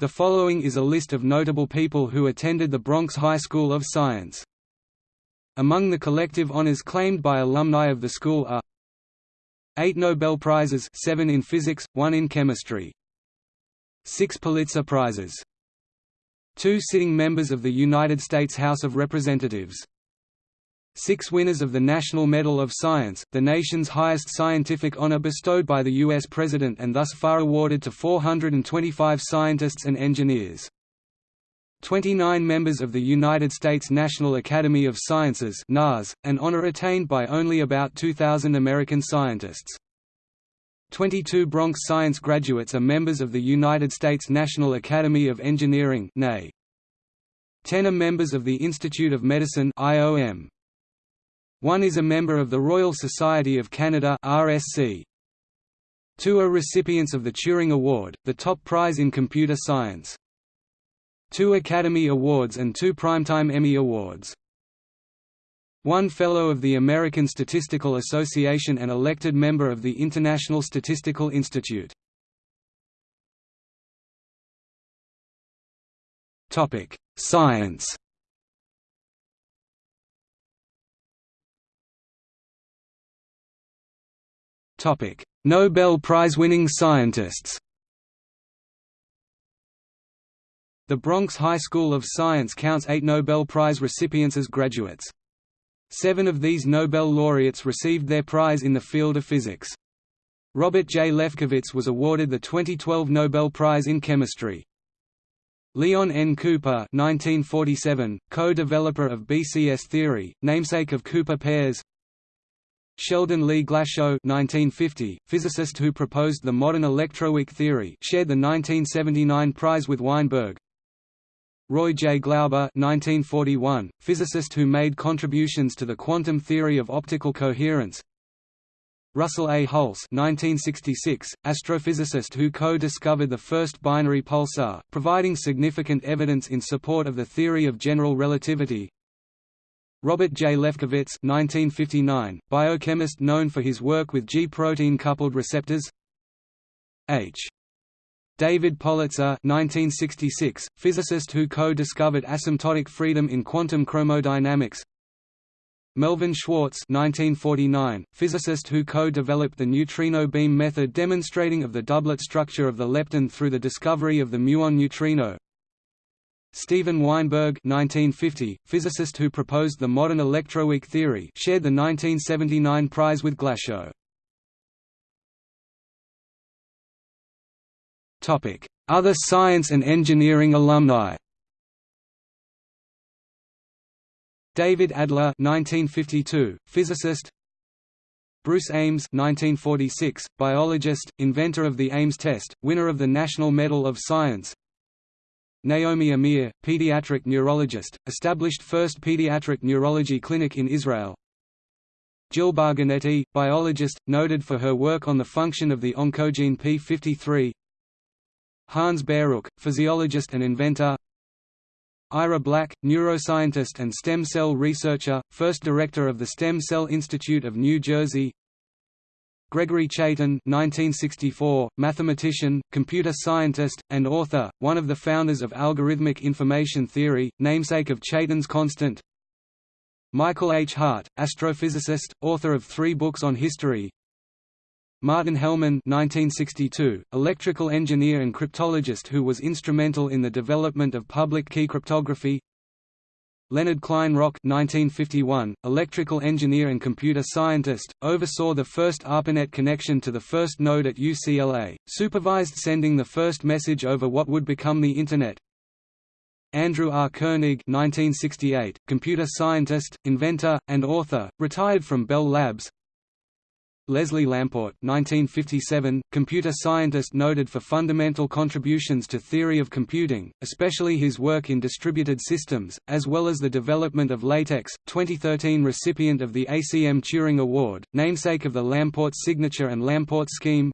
The following is a list of notable people who attended the Bronx High School of Science. Among the collective honors claimed by alumni of the school are Eight Nobel Prizes seven in physics, one in chemistry. Six Pulitzer Prizes. Two sitting members of the United States House of Representatives Six winners of the National Medal of Science, the nation's highest scientific honor bestowed by the U.S. President and thus far awarded to 425 scientists and engineers. 29 members of the United States National Academy of Sciences NAS, an honor attained by only about 2,000 American scientists. 22 Bronx Science graduates are members of the United States National Academy of Engineering 10 are members of the Institute of Medicine IOM. One is a member of the Royal Society of Canada RSC. Two are recipients of the Turing Award, the top prize in computer science. Two Academy Awards and two Primetime Emmy Awards. One Fellow of the American Statistical Association and elected member of the International Statistical Institute. Science Nobel Prize-winning scientists. The Bronx High School of Science counts eight Nobel Prize recipients as graduates. Seven of these Nobel laureates received their prize in the field of physics. Robert J. Lefkowitz was awarded the 2012 Nobel Prize in Chemistry. Leon N. Cooper 1947, co-developer of BCS theory, namesake of Cooper pairs Sheldon Lee Glashow 1950, physicist who proposed the modern electroweak theory shared the 1979 prize with Weinberg. Roy J. Glauber 1941, physicist who made contributions to the quantum theory of optical coherence. Russell A. Hulse 1966, astrophysicist who co-discovered the first binary pulsar, providing significant evidence in support of the theory of general relativity. Robert J. Lefkowitz 1959, biochemist known for his work with G-protein coupled receptors H. David Politzer 1966, physicist who co-discovered asymptotic freedom in quantum chromodynamics Melvin Schwartz 1949, physicist who co-developed the neutrino beam method demonstrating of the doublet structure of the lepton through the discovery of the muon neutrino Steven Weinberg 1950, physicist who proposed the modern electroweak theory shared the 1979 prize with Glashow. Other science and engineering alumni David Adler 1952, physicist Bruce Ames 1946, biologist, inventor of the Ames test, winner of the National Medal of Science Naomi Amir, pediatric neurologist, established first pediatric neurology clinic in Israel. Jill Bargonetti, biologist, noted for her work on the function of the oncogene p53. Hans Baruch, physiologist and inventor. Ira Black, neuroscientist and stem cell researcher, first director of the Stem Cell Institute of New Jersey. Gregory Chaitin 1964, mathematician, computer scientist, and author, one of the founders of algorithmic information theory, namesake of Chaitin's constant. Michael H. Hart, astrophysicist, author of three books on history. Martin Hellman 1962, electrical engineer and cryptologist who was instrumental in the development of public key cryptography Leonard Kleinrock 1951, electrical engineer and computer scientist, oversaw the first ARPANET connection to the first node at UCLA, supervised sending the first message over what would become the Internet. Andrew R. Koenig 1968, computer scientist, inventor, and author, retired from Bell Labs Leslie Lamport 1957, computer scientist noted for fundamental contributions to theory of computing, especially his work in distributed systems, as well as the development of LaTeX, 2013 recipient of the ACM Turing Award, namesake of the Lamport signature and Lamport scheme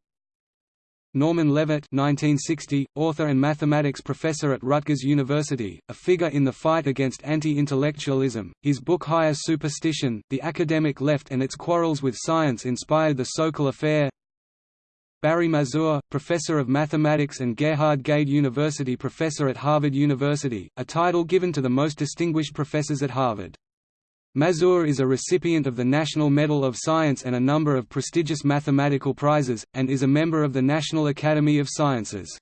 Norman Levitt 1960, author and mathematics professor at Rutgers University, a figure in the fight against anti-intellectualism. His book Higher Superstition, The Academic Left and Its Quarrels with Science inspired the Sokal Affair. Barry Mazur, Professor of Mathematics and Gerhard Gade University Professor at Harvard University, a title given to the most distinguished professors at Harvard. Mazur is a recipient of the National Medal of Science and a number of prestigious mathematical prizes, and is a member of the National Academy of Sciences.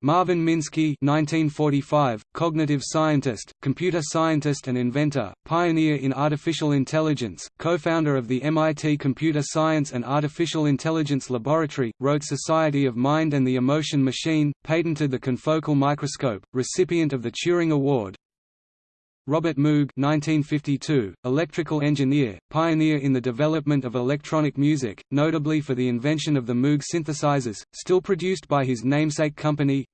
Marvin Minsky 1945, cognitive scientist, computer scientist and inventor, pioneer in artificial intelligence, co-founder of the MIT Computer Science and Artificial Intelligence Laboratory, wrote Society of Mind and the Emotion Machine, patented the confocal microscope, recipient of the Turing Award, Robert Moog 1952, electrical engineer, pioneer in the development of electronic music, notably for the invention of the Moog synthesizers, still produced by his namesake company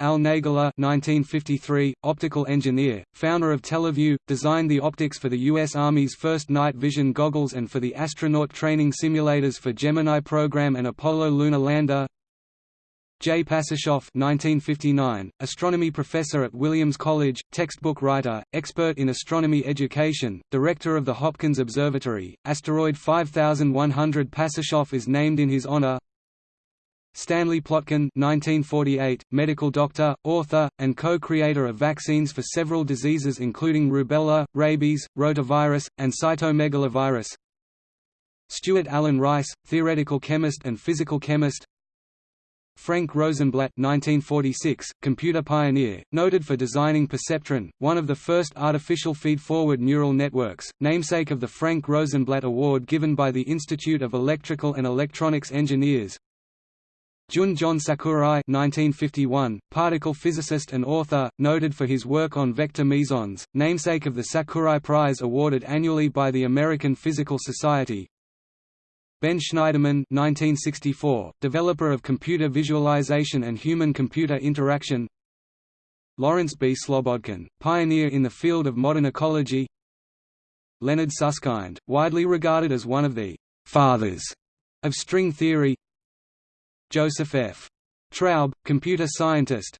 Al Nagler 1953, optical engineer, founder of Televue, designed the optics for the U.S. Army's first night vision goggles and for the astronaut training simulators for Gemini program and Apollo lunar lander J. Pasachoff 1959, astronomy professor at Williams College, textbook writer, expert in astronomy education, director of the Hopkins Observatory, asteroid 5100 Pasachoff is named in his honor. Stanley Plotkin 1948, medical doctor, author, and co-creator of vaccines for several diseases including rubella, rabies, rotavirus, and cytomegalovirus. Stuart Allen Rice, theoretical chemist and physical chemist Frank Rosenblatt 1946, computer pioneer, noted for designing perceptron, one of the first artificial feed-forward neural networks, namesake of the Frank Rosenblatt Award given by the Institute of Electrical and Electronics Engineers. Jun John Sakurai 1951, particle physicist and author, noted for his work on vector mesons, namesake of the Sakurai Prize awarded annually by the American Physical Society, Ben Shneiderman 1964, developer of computer visualization and human-computer interaction Lawrence B. Slobodkin, pioneer in the field of modern ecology Leonard Susskind, widely regarded as one of the «fathers» of string theory Joseph F. Traub, computer scientist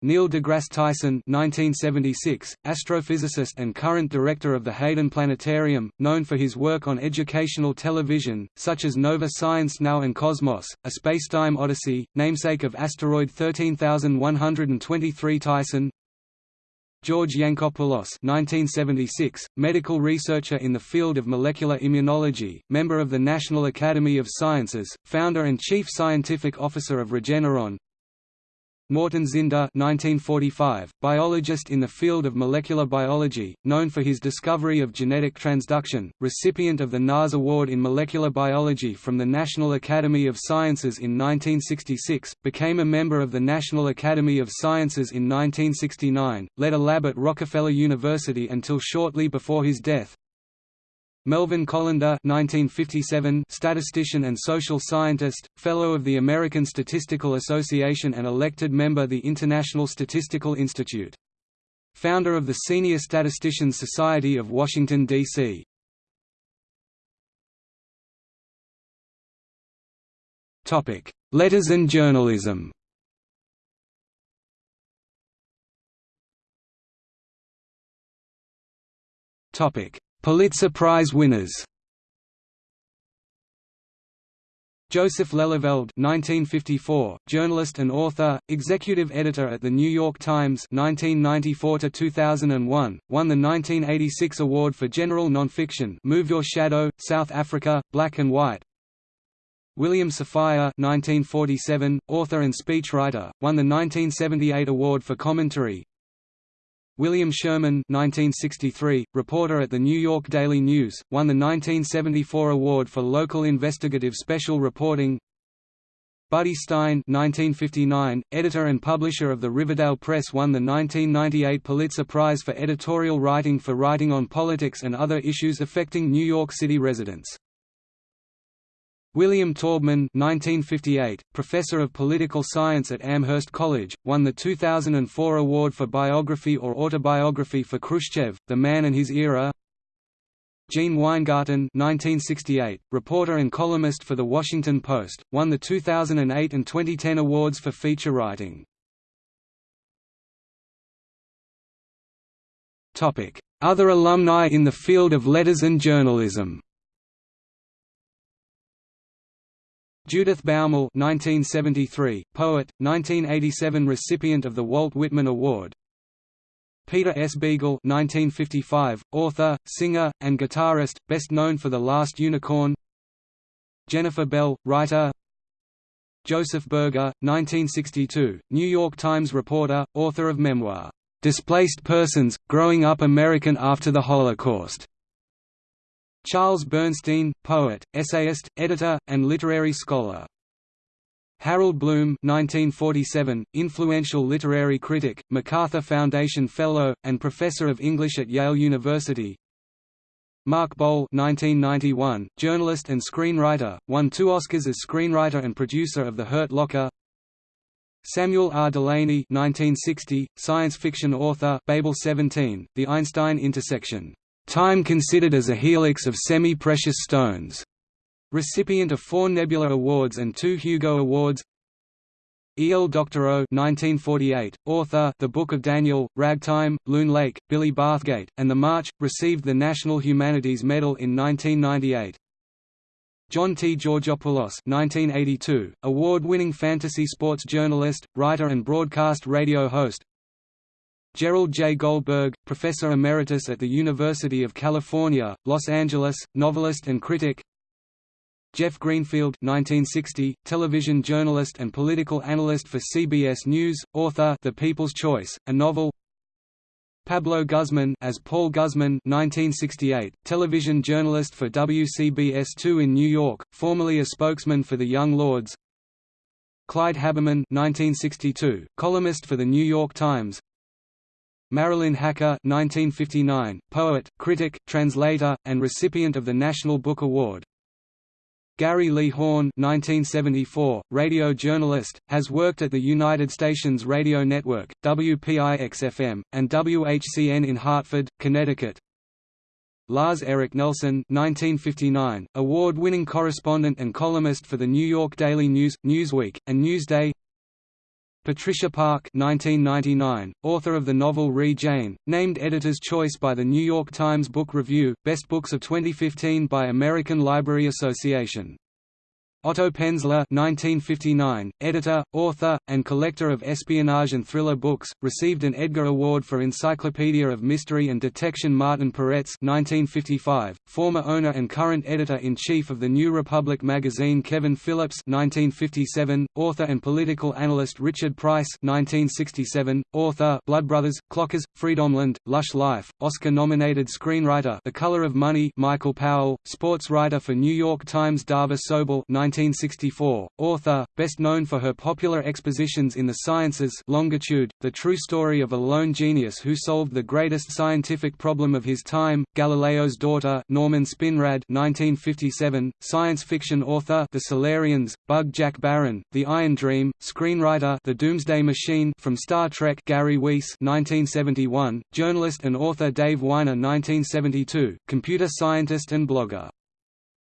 Neil deGrasse Tyson 1976, astrophysicist and current director of the Hayden Planetarium, known for his work on educational television, such as Nova Science Now and Cosmos, A Spacetime Odyssey, namesake of asteroid 13123 Tyson. George Yancopoulos 1976, medical researcher in the field of molecular immunology, member of the National Academy of Sciences, founder and chief scientific officer of Regeneron Norton Zinder 1945, biologist in the field of molecular biology, known for his discovery of genetic transduction, recipient of the NAS Award in Molecular Biology from the National Academy of Sciences in 1966, became a member of the National Academy of Sciences in 1969, led a lab at Rockefeller University until shortly before his death, Melvin Collender 1957 statistician and social scientist, Fellow of the American Statistical Association and elected member of the International Statistical Institute. Founder of the Senior Statisticians Society of Washington, D.C. Letters and journalism Topic Pulitzer Prize winners. Joseph Lelyveld 1954, journalist and author, executive editor at The New York Times 1994–2001, won the 1986 Award for General Nonfiction Move Your Shadow, South Africa, Black and White. William Safire 1947, author and speechwriter, won the 1978 Award for Commentary William Sherman 1963, reporter at the New York Daily News, won the 1974 award for local investigative special reporting Buddy Stein 1959, editor and publisher of the Riverdale Press won the 1998 Pulitzer Prize for editorial writing for writing on politics and other issues affecting New York City residents. William Taubman 1958, professor of political science at Amherst College, won the 2004 award for biography or autobiography for Khrushchev, The Man and His Era. Gene Weingarten 1968, reporter and columnist for The Washington Post, won the 2008 and 2010 awards for feature writing. Other alumni in the field of letters and journalism Judith Baumel 1973, poet, 1987 recipient of the Walt Whitman Award. Peter S. Beagle 1955, author, singer, and guitarist, best known for The Last Unicorn. Jennifer Bell, writer. Joseph Berger, 1962, New York Times reporter, author of memoir, "'Displaced Persons, Growing Up American After the Holocaust' Charles Bernstein, poet, essayist, editor, and literary scholar. Harold Bloom 1947, influential literary critic, MacArthur Foundation Fellow, and Professor of English at Yale University Mark Boal 1991, journalist and screenwriter, won two Oscars as screenwriter and producer of The Hurt Locker Samuel R. Delany 1960, science fiction author Babel 17, The Einstein Intersection, "...time considered as a helix of semi-precious stones", recipient of four Nebula Awards and two Hugo Awards E. L. Doctorow 1948, author The Book of Daniel, Ragtime, Loon Lake, Billy Bathgate, and The March, received the National Humanities Medal in 1998. John T. Georgopoulos 1982, award-winning fantasy sports journalist, writer and broadcast radio host Gerald J. Goldberg, professor emeritus at the University of California, Los Angeles, novelist and critic. Jeff Greenfield 1960, television journalist and political analyst for CBS News, author The People's Choice, a novel. Pablo Guzman as Paul Guzman 1968, television journalist for WCBS2 in New York, formerly a spokesman for the Young Lords. Clyde Haberman 1962, columnist for The New York Times Marilyn Hacker 1959, poet, critic, translator, and recipient of the National Book Award Gary Lee Horn 1974, radio journalist, has worked at the United Stations Radio Network, WPIX-FM, and WHCN in Hartford, Connecticut. Lars Eric Nelson 1959, award-winning correspondent and columnist for the New York Daily News, Newsweek, and Newsday Patricia Park 1999, author of the novel Re Jane, named Editor's Choice by the New York Times Book Review, Best Books of 2015 by American Library Association Otto Penzler 1959, editor, author, and collector of espionage and thriller books, received an Edgar Award for Encyclopedia of Mystery and Detection Martin Peretz 1955, former owner and current editor-in-chief of the New Republic magazine Kevin Phillips 1957, author and political analyst Richard Price 1967, author Blood Brothers, Clockers, Freedomland, Lush Life, Oscar-nominated screenwriter The Color of Money Michael Powell, sports writer for New York Times Dava Sobel 1964, author, best known for her popular expositions in the sciences Longitude, the true story of a lone genius who solved the greatest scientific problem of his time, Galileo's daughter Norman Spinrad 1957, science fiction author The Solarians, Bug Jack Barron, The Iron Dream, screenwriter The Doomsday Machine from Star Trek Gary Weiss 1971, journalist and author Dave Winer 1972, computer scientist and blogger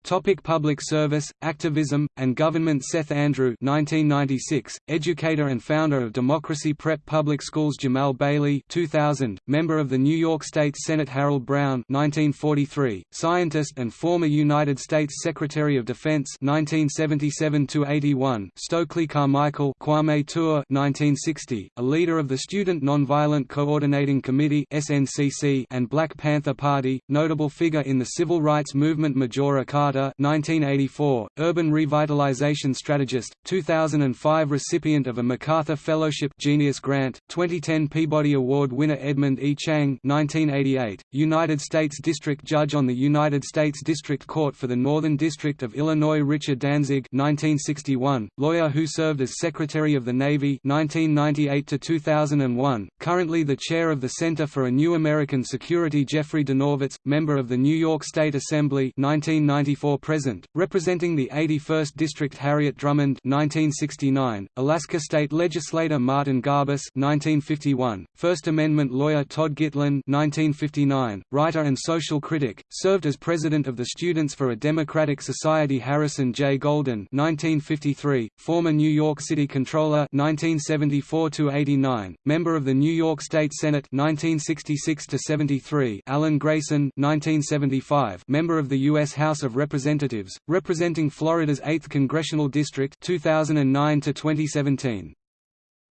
Topic public service, activism, and government Seth Andrew 1996, educator and founder of Democracy Prep Public Schools Jamaal Bailey 2000, member of the New York State Senate Harold Brown 1943, scientist and former United States Secretary of Defense 1977–81 Stokely Carmichael Kwame Ture 1960, a leader of the Student Nonviolent Coordinating Committee SNCC and Black Panther Party, notable figure in the civil rights movement Majora Carter Carter 1984, urban revitalization strategist, 2005 recipient of a MacArthur Fellowship Genius Grant, 2010 Peabody Award winner Edmond E. Chang 1988, United States District Judge on the United States District Court for the Northern District of Illinois Richard Danzig 1961, lawyer who served as Secretary of the Navy 1998–2001, currently the chair of the Center for a New American Security Jeffrey Dinowitz, member of the New York State Assembly 1994 present, representing the 81st District Harriet Drummond 1969, Alaska State Legislator Martin Garbus 1951, First Amendment lawyer Todd Gitlin 1959, writer and social critic, served as president of the Students for a Democratic Society Harrison J. Goldin 1953, former New York City Controller 1974–89, member of the New York State Senate 1966–73 Alan Grayson 1975, member of the U.S. House of Representatives Representatives, representing Florida's 8th Congressional District 2009 to 2017.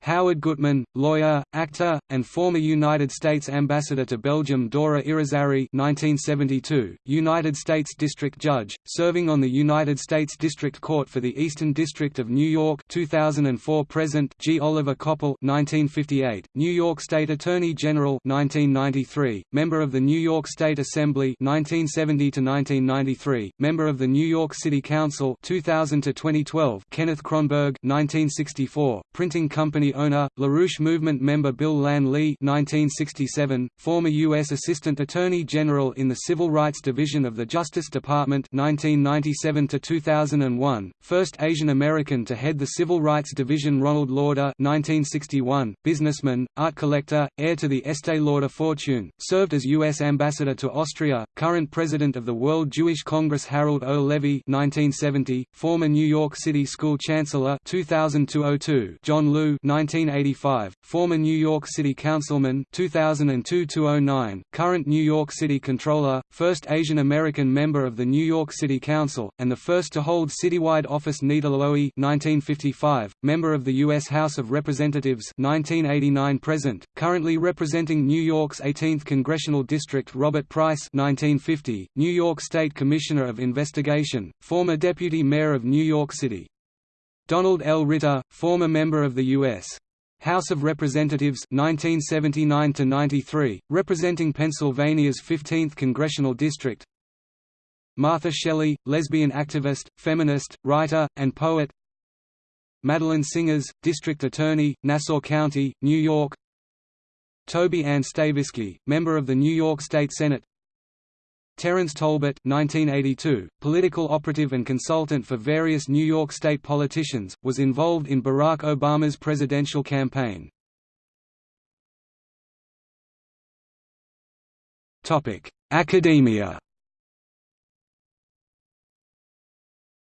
Howard Gutman, lawyer, actor, and former United States Ambassador to Belgium Dora Irizarry 1972, United States District Judge, serving on the United States District Court for the Eastern District of New York 2004 Present G. Oliver Koppel 1958, New York State Attorney General 1993, Member of the New York State Assembly 1970–1993, Member of the New York City Council 2000–2012 Kenneth Kronberg 1964, Printing Company owner, LaRouche Movement member Bill Lann Lee 1967, former U.S. Assistant Attorney General in the Civil Rights Division of the Justice Department 1997–2001, first Asian American to head the Civil Rights Division Ronald Lauder 1961, businessman, art collector, heir to the Estee Lauder fortune, served as U.S. Ambassador to Austria, current President of the World Jewish Congress Harold O. Levy 1970, former New York City School Chancellor 2000–02 John Liu 1985, former New York City Councilman 2002–09, current New York City Controller, first Asian American member of the New York City Council, and the first to hold citywide office Nita Lowey 1955, member of the U.S. House of Representatives 1989 present, currently representing New York's 18th Congressional District Robert Price 1950, New York State Commissioner of Investigation, former Deputy Mayor of New York City. Donald L. Ritter, former member of the U.S. House of Representatives 1979 representing Pennsylvania's 15th congressional district Martha Shelley, lesbian activist, feminist, writer, and poet Madeline Singas, District Attorney, Nassau County, New York Toby Ann Stavisky, member of the New York State Senate Terence Tolbert 1982, political operative and consultant for various New York State politicians, was involved in Barack Obama's presidential campaign. Academia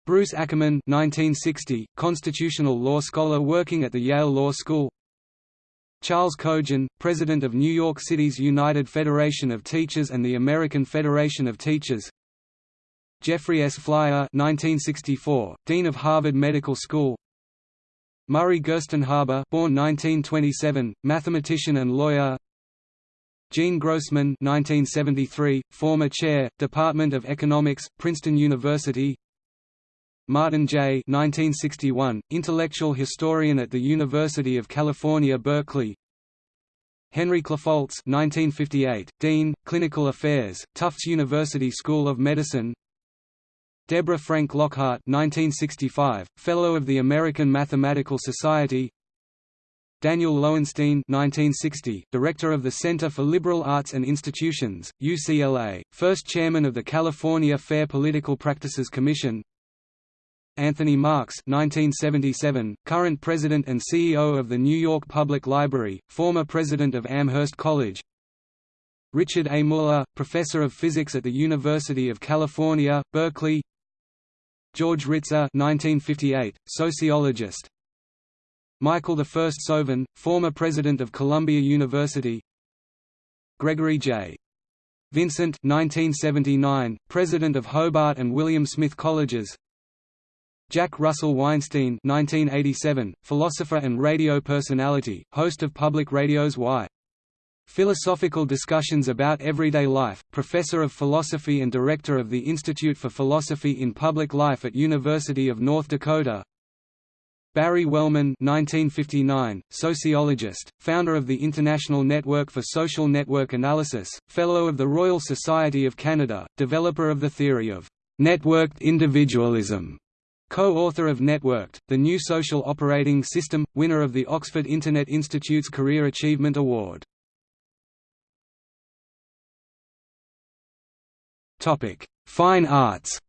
Bruce Ackerman 1960, constitutional law scholar working at the Yale Law School Charles Cogan, president of New York City's United Federation of Teachers and the American Federation of Teachers. Jeffrey S. Flier 1964, dean of Harvard Medical School. Murray Gerstenhaber born 1927, mathematician and lawyer. Gene Grossman 1973, former chair, Department of Economics, Princeton University Martin J. 1961, intellectual historian at the University of California Berkeley. Henry Klapholz 1958, Dean, Clinical Affairs, Tufts University School of Medicine. Deborah Frank Lockhart 1965, Fellow of the American Mathematical Society. Daniel Lowenstein 1960, Director of the Center for Liberal Arts and Institutions, UCLA, first Chairman of the California Fair Political Practices Commission Anthony Marx 1977, current president and CEO of the New York Public Library, former president of Amherst College. Richard A. Muller, professor of physics at the University of California, Berkeley. George Ritzer 1958, sociologist. Michael I Sovern, former president of Columbia University. Gregory J. Vincent 1979, president of Hobart and William Smith Colleges Jack Russell Weinstein 1987, philosopher and radio personality, host of Public Radio's Why? Philosophical Discussions About Everyday Life, professor of philosophy and director of the Institute for Philosophy in Public Life at University of North Dakota Barry Wellman 1959, sociologist, founder of the International Network for Social Network Analysis, Fellow of the Royal Society of Canada, developer of the theory of «networked individualism» Co-author of Networked, the new social operating system, winner of the Oxford Internet Institute's Career Achievement Award. Fine arts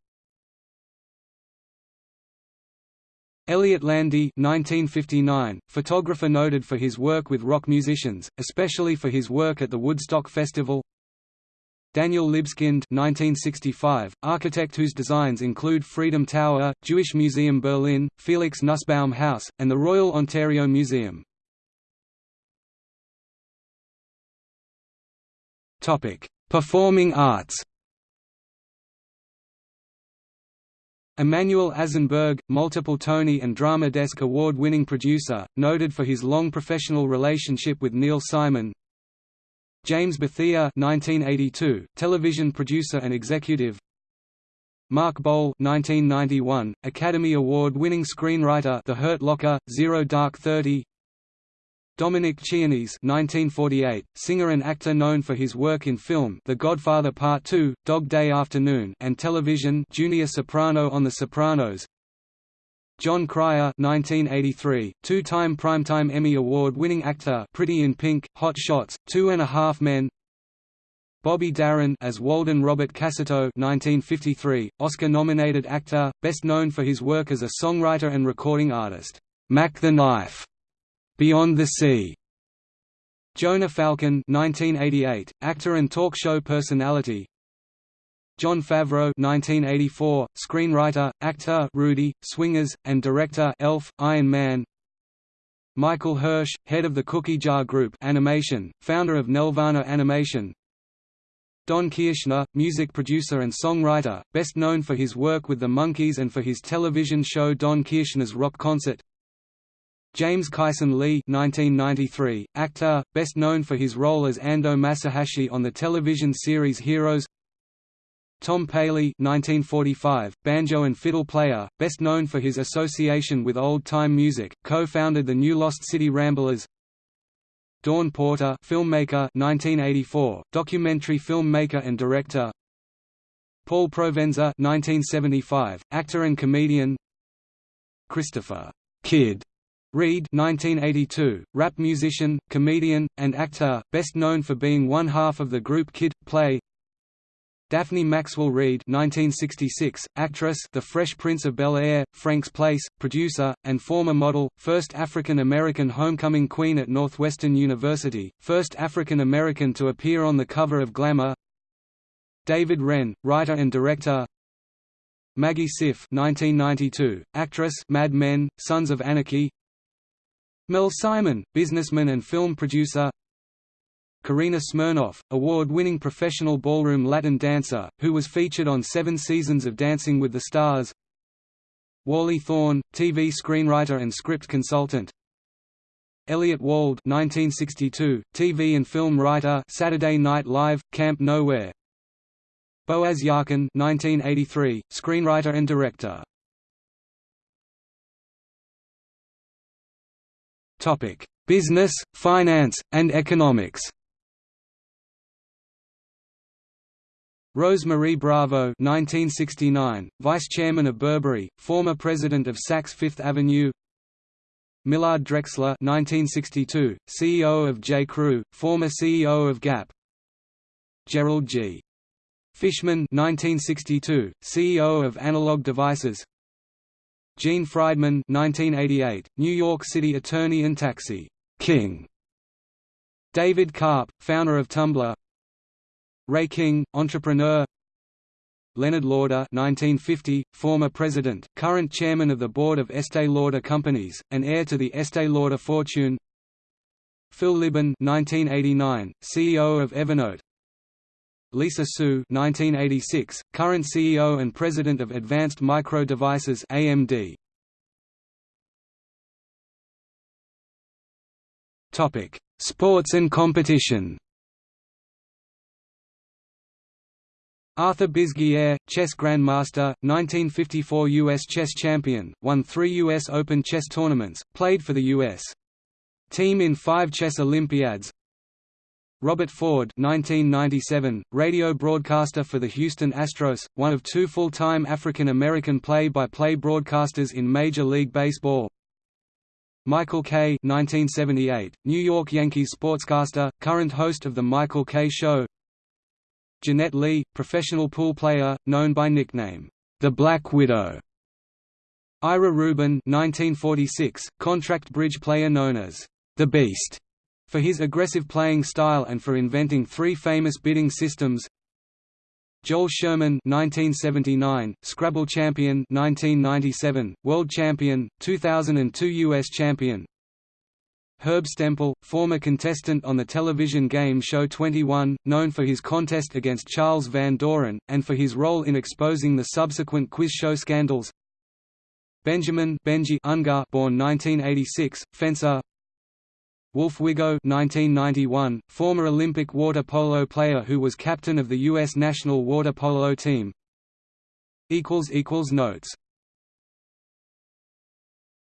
Elliot Landy 1959, photographer noted for his work with rock musicians, especially for his work at the Woodstock Festival Daniel Libeskind 1965, architect whose designs include Freedom Tower, Jewish Museum Berlin, Felix Nussbaum House, and the Royal Ontario Museum. Performing arts Emanuel Azenberg, multiple Tony and Drama Desk award-winning producer, noted for his long professional relationship with Neil Simon. James Bethea 1982, television producer and executive. Mark Boal 1991, Academy Award-winning screenwriter The Hurt Locker, Zero Dark Thirty. Dominic Chianese 1948, singer and actor known for his work in film The Godfather Part 2, Dog Day Afternoon and television Junior Soprano on The Sopranos Jon Cryer 1983, two-time Primetime Emmy Award-winning actor Pretty in Pink, Hot Shots, Two and a Half Men Bobby Darin as Walden Robert Cassotto 1953, Oscar-nominated actor, best known for his work as a songwriter and recording artist, Mack the Knife Beyond the Sea. Jonah Falcon 1988, actor and talk show personality. Jon Favreau 1984, screenwriter, actor Rudy, Swingers, and director Elf, Iron Man. Michael Hirsch, head of the Cookie Jar Group Animation, founder of Nelvana Animation. Don Kirshner, music producer and songwriter, best known for his work with the Monkees and for his television show Don Kirshner's Rock Concert. James Kyson Lee 1993, actor, best known for his role as Ando Masahashi on the television series Heroes Tom Paley 1945, banjo and fiddle player, best known for his association with old-time music, co-founded the new Lost City Ramblers. Dawn Porter filmmaker 1984, documentary filmmaker and director. Paul Provenza 1975, actor and comedian. Christopher Kid Reid 1982, rap musician, comedian, and actor, best known for being one half of the group Kid Play. Daphne Maxwell Reid 1966, actress The Fresh Prince of Bel-Air, Frank's Place, producer, and former model, first African-American homecoming queen at Northwestern University, first African-American to appear on the cover of Glamour. David Wren, writer and director. Maggie Siff 1992, actress Mad Men, Sons of Anarchy. Mel Simon, businessman and film producer Karina Smirnoff, award-winning professional ballroom Latin dancer, who was featured on seven seasons of Dancing with the Stars. Wally Thorne, TV screenwriter and script consultant. Elliott Wald 1962, TV and film writer Saturday Night Live, Camp Nowhere. Boaz Yakin 1983, screenwriter and director. Topic: Business, finance, and economics. Rose Marie Bravo 1969, Vice Chairman of Burberry, former President of Saks Fifth Avenue Millard Drexler 1962, CEO of J. Crew, former CEO of Gap Gerald G. Fishman 1962, CEO of Analog Devices Gene Friedman 1988, New York City attorney and taxi king. David Karp, founder of Tumblr. Ray King, entrepreneur. Leonard Lauder 1950, former president, current chairman of the board of Estée Lauder Companies, and heir to the Estée Lauder fortune. Phil Libin 1989, CEO of Evernote. Lisa Su 1986, current CEO and President of Advanced Micro Devices AMD. Topic: Sports and competition. Arthur Bisguier, chess grandmaster, 1954 U.S. chess champion, won three U.S. Open chess tournaments, played for the U.S. team in five chess Olympiads, Robert Ford 1997, radio broadcaster for the Houston Astros, one of two full-time African-American play-by-play broadcasters in Major League Baseball. Michael Kay 1978, New York Yankees sportscaster, current host of The Michael Kay Show Jeanette Lee, professional pool player, known by nickname, The Black Widow Ira Rubin 1946, contract bridge player known as, The Beast for his aggressive playing style and for inventing three famous bidding systems. Joel Sherman 1979, Scrabble champion 1997, world champion, 2002 US champion Herb Stempel, former contestant on the television game show 21, known for his contest against Charles Van Doren, and for his role in exposing the subsequent quiz show scandals. Benjamin Benji Ungar born 1986, fencer. Wolf Wigo 1991, former Olympic water polo player who was captain of the U.S. national water polo team. Notes